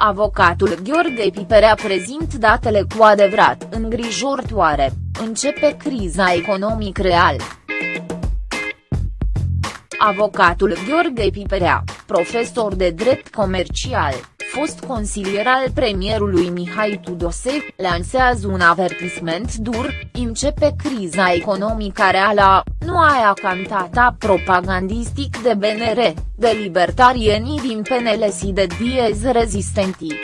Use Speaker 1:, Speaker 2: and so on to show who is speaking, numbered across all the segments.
Speaker 1: Avocatul Gheorghe Piperea prezint datele cu adevărat îngrijorătoare, începe criza economic real. Avocatul Gheorghe Piperea, profesor de drept comercial, fost consilier al premierului Mihai Tudose, lansează un avertisment dur, începe criza economică reală, nu aia cantata propagandistic de BNR, de libertarienii din PNL și de Diez rezistentii.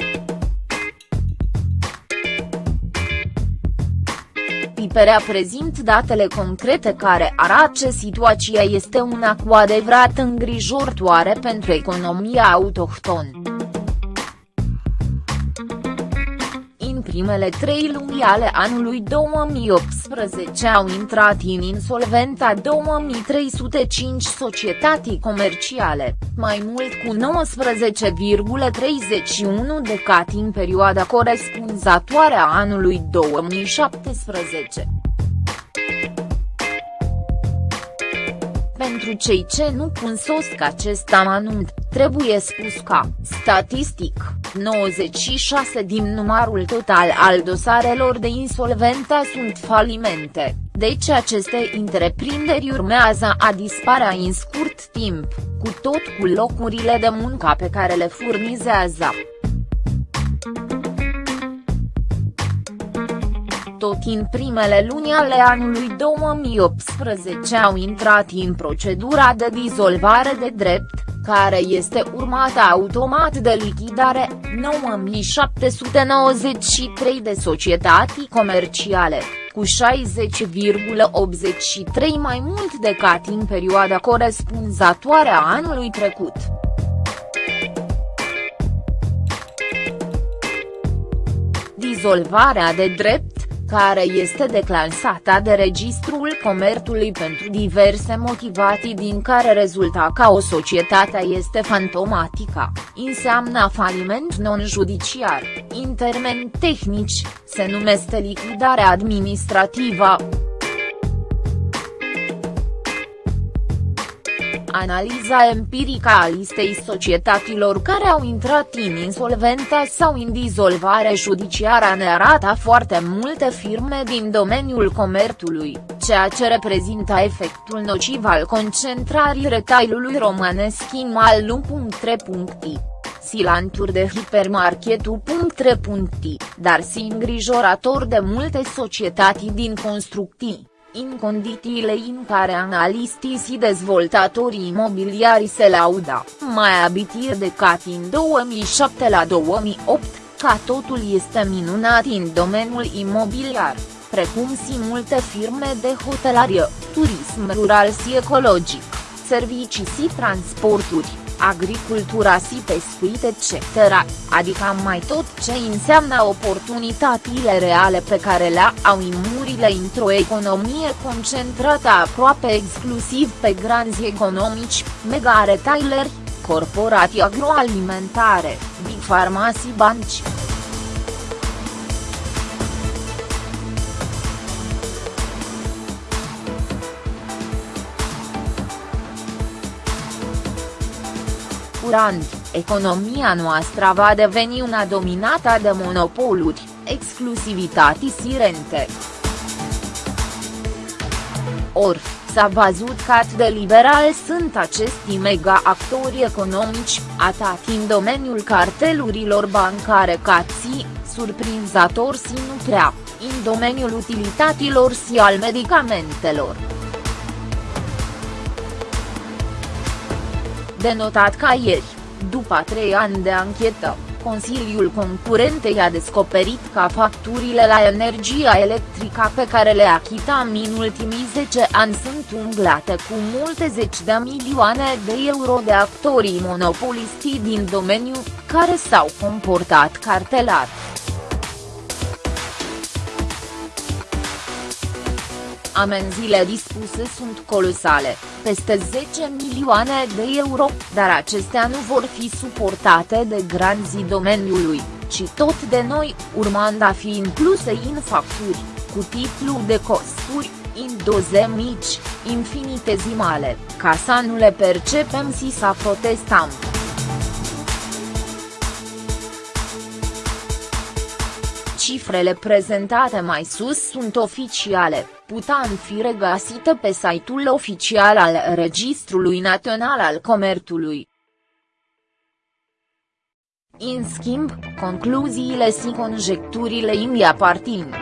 Speaker 1: Piperea prezint datele concrete care arată că situația este una cu adevărat îngrijorătoare pentru economia autohtonă. Primele trei luni ale anului 2018 au intrat în insolventa 2305 societăți comerciale, mai mult cu 19,31 de cat în perioada corespunzătoare a anului 2017. Pentru cei ce nu cunosc acest amănunt, trebuie spus că, statistic, 96 din numărul total al dosarelor de insolventă sunt falimente, deci aceste întreprinderi urmează a disparea în scurt timp, cu tot cu locurile de muncă pe care le furnizează. tot în primele luni ale anului 2018 au intrat în procedura de dizolvare de drept, care este urmată automat de lichidare, 9793 de societăți comerciale, cu 60,83 mai mult decât în perioada corespunzătoare a anului trecut. Dizolvarea de drept care este declansată de Registrul Comerțului pentru diverse motivații din care rezulta ca o societate este fantomatică, înseamnă faliment non-judiciar, în termeni tehnici, se numește lichidare administrativă. Analiza empirică a listei societăților care au intrat în insolvență sau în dizolvare judiciară ne arată foarte multe firme din domeniul comerțului, ceea ce reprezintă efectul nociv al concentrării retailului românesc în malu.3. Silanturi de hipermarketul.3. dar si îngrijorator de multe societăți din construcții în condițiile în care analistii și dezvoltatorii imobiliari se lauda, mai abitir de cat în 2007 la 2008, ca totul este minunat în domeniul imobiliar, precum și multe firme de hotelarie, turism rural și ecologic, servicii și transporturi agricultura și pescuit etc., adică mai tot ce înseamnă oportunitățile reale pe care le au imurile într-o economie concentrată aproape exclusiv pe granzi economici, mega retaileri, corporații agroalimentare, big pharma și banci.
Speaker 2: Curant, economia noastră va deveni una dominată de monopoluri, exclusivitate și rente. Or, s-a văzut cât de liberal sunt acești mega-actori economici, atât în domeniul cartelurilor bancare cât și, surprinzător și nu prea, în domeniul utilităților și al medicamentelor.
Speaker 1: Denotat ca ieri, după trei ani de anchetă, Consiliul Concurentei a descoperit că facturile la energia electrică pe care le achitam în ultimii 10 ani sunt umblate cu multe zeci de milioane de euro de actorii monopolisti din domeniu, care s-au comportat cartelar. Amenziile dispuse sunt colosale, peste 10 milioane de euro, dar acestea nu vor fi suportate de granzii domeniului, ci tot de noi, urmând a fi incluse în facturi, cu titlu de costuri, în doze mici, infinitezimale, ca să nu le percepem și să protestăm. Cifrele prezentate mai sus sunt oficiale, putan fi regăsite pe site-ul oficial al Registrului Național al Comerțului. În schimb, concluziile și conjecturile îmi apartin.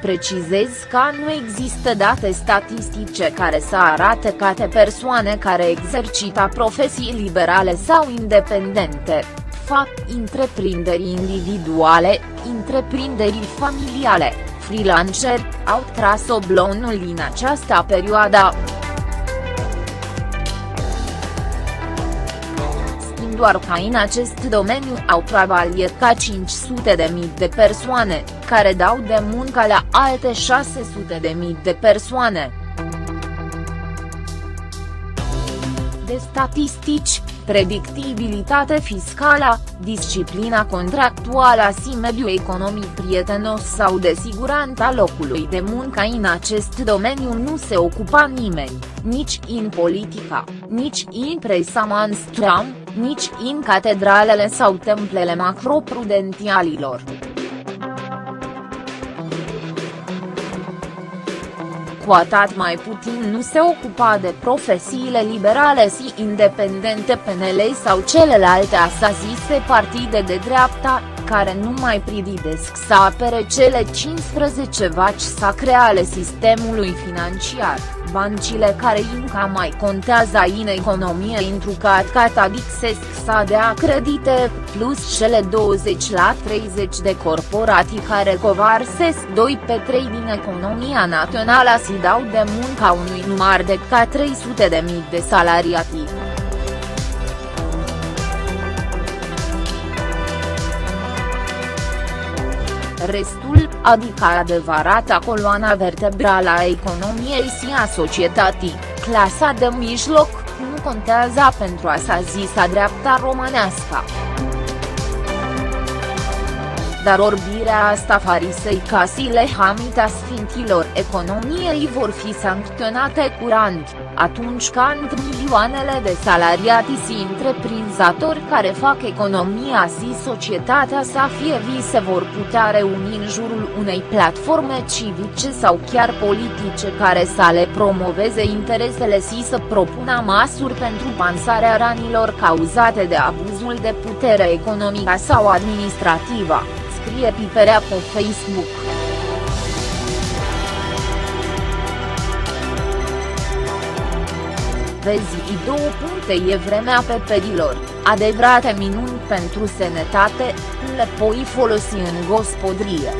Speaker 1: Precizez că nu există date statistice care să arate câte persoane care exercită profesii liberale sau independente, fac întreprinderi individuale, întreprinderi familiale, freelanceri, au tras oblonul în această perioadă. doar ca în acest domeniu au travaliat ca 500 de mii de persoane, care dau de muncă la alte 600 de mii de persoane. De statistici, predictibilitate fiscală, disciplina contractuală și mediul economic prietenos sau de siguranța locului de muncă în acest domeniu nu se ocupa nimeni, nici în politica, nici în presa mainstream, nici în catedralele sau templele macroprudențialilor. Cu atât mai puțin nu se ocupa de profesiile liberale și independente PNL sau celelalte așa zise partide de dreapta, care nu mai prididesc să apere cele 15 vaci sacre ale sistemului financiar, bancile care încă mai contează în economie întrucat catadixesc să dea credite, plus cele 20 la 30 de corporații care covarsesc 2 pe 3 din economia națională și dau de munca unui număr de ca 300 de mii de salariati. Restul, adică adevărata coloana vertebrală a economiei și a societății, clasa de mijloc, nu contează pentru așa zisa dreapta românească. Dar orbirea asta fariseica și lehamita sfinților economiei vor fi sancționate curant, atunci când milioanele de salariati și întreprinzători care fac economia și societatea să fie vise vor putea reuni în jurul unei platforme civice sau chiar politice care să le promoveze interesele și să propună măsuri pentru pansarea ranilor cauzate de abuzul de putere economică sau administrativă scrie Piperea pe Facebook. Vezi două puncte e vremea pe pedilor, adevărate minuni pentru sănătate, le poi folosi în gospodrie.